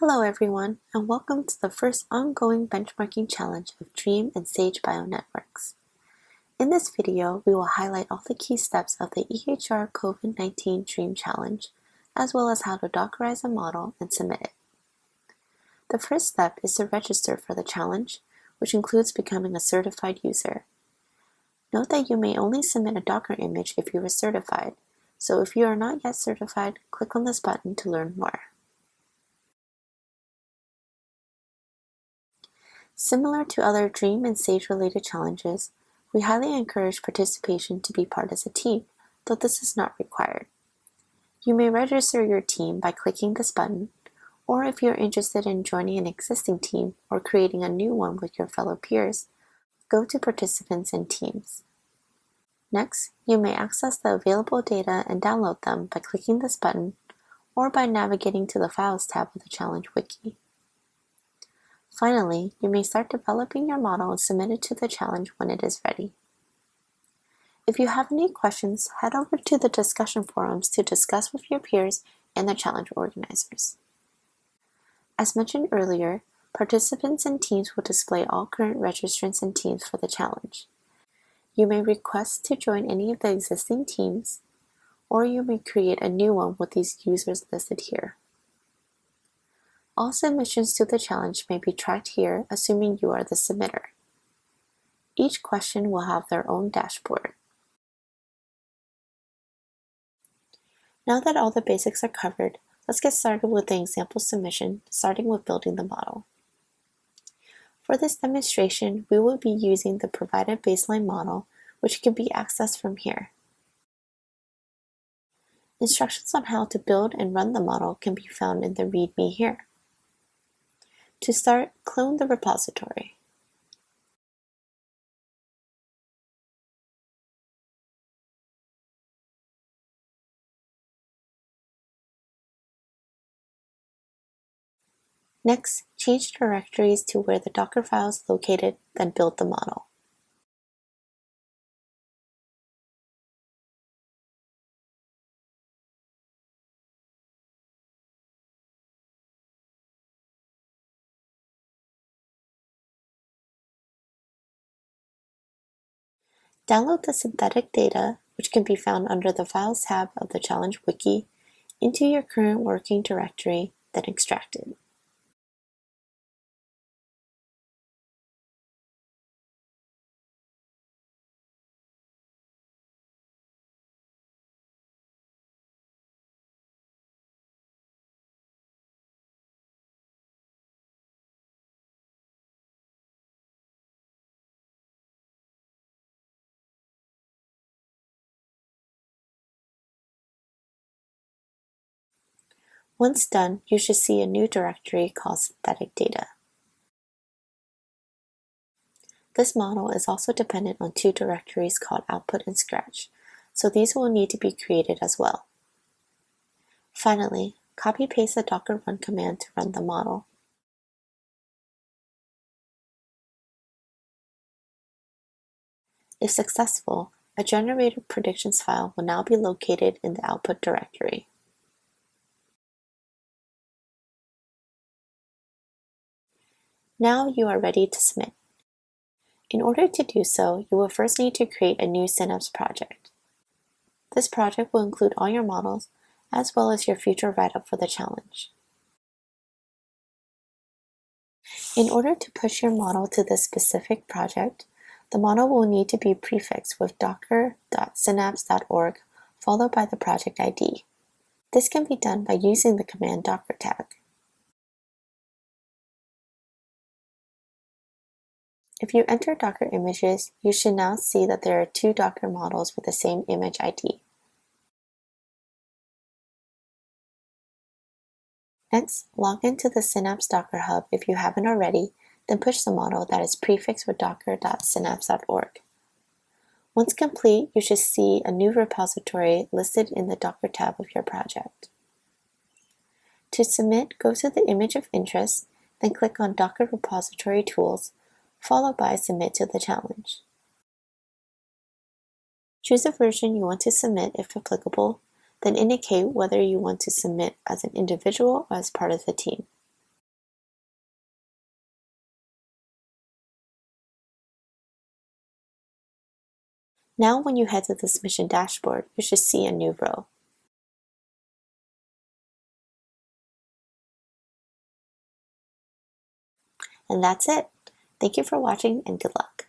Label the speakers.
Speaker 1: Hello everyone, and welcome to the first ongoing benchmarking challenge of DREAM and SAGE bionetworks. In this video, we will highlight all the key steps of the EHR COVID-19 DREAM challenge, as well as how to dockerize a model and submit it. The first step is to register for the challenge, which includes becoming a certified user. Note that you may only submit a Docker image if you are certified, so if you are not yet certified, click on this button to learn more. Similar to other DREAM and SAGE related challenges, we highly encourage participation to be part as a team, though this is not required. You may register your team by clicking this button, or if you're interested in joining an existing team or creating a new one with your fellow peers, go to Participants and Teams. Next, you may access the available data and download them by clicking this button or by navigating to the Files tab of the Challenge Wiki. Finally, you may start developing your model and submit it to the challenge when it is ready. If you have any questions, head over to the discussion forums to discuss with your peers and the challenge organizers. As mentioned earlier, participants and teams will display all current registrants and teams for the challenge. You may request to join any of the existing teams, or you may create a new one with these users listed here. All submissions to the challenge may be tracked here assuming you are the submitter. Each question will have their own dashboard. Now that all the basics are covered, let's get started with the example submission, starting with building the model. For this demonstration, we will be using the provided baseline model, which can be accessed from here. Instructions on how to build and run the model can be found in the README here. To start, clone the repository. Next, change directories to where the Docker file is located, then build the model. Download the synthetic data, which can be found under the Files tab of the Challenge Wiki, into your current working directory, then extract it. Once done, you should see a new directory called synthetic data. This model is also dependent on two directories called output and scratch, so these will need to be created as well. Finally, copy-paste the docker run command to run the model. If successful, a generated predictions file will now be located in the output directory. Now you are ready to submit. In order to do so, you will first need to create a new Synapse project. This project will include all your models, as well as your future write-up for the challenge. In order to push your model to this specific project, the model will need to be prefixed with docker.synapse.org followed by the project ID. This can be done by using the command docker tag. If you enter Docker images, you should now see that there are two Docker models with the same image ID. Next, log into the Synapse Docker Hub if you haven't already, then push the model that is prefixed with docker.synapse.org. Once complete, you should see a new repository listed in the Docker tab of your project. To submit, go to the image of interest, then click on Docker Repository Tools, followed by Submit to the challenge. Choose a version you want to submit if applicable, then indicate whether you want to submit as an individual or as part of the team. Now when you head to the submission dashboard, you should see a new row. And that's it. Thank you for watching and good luck.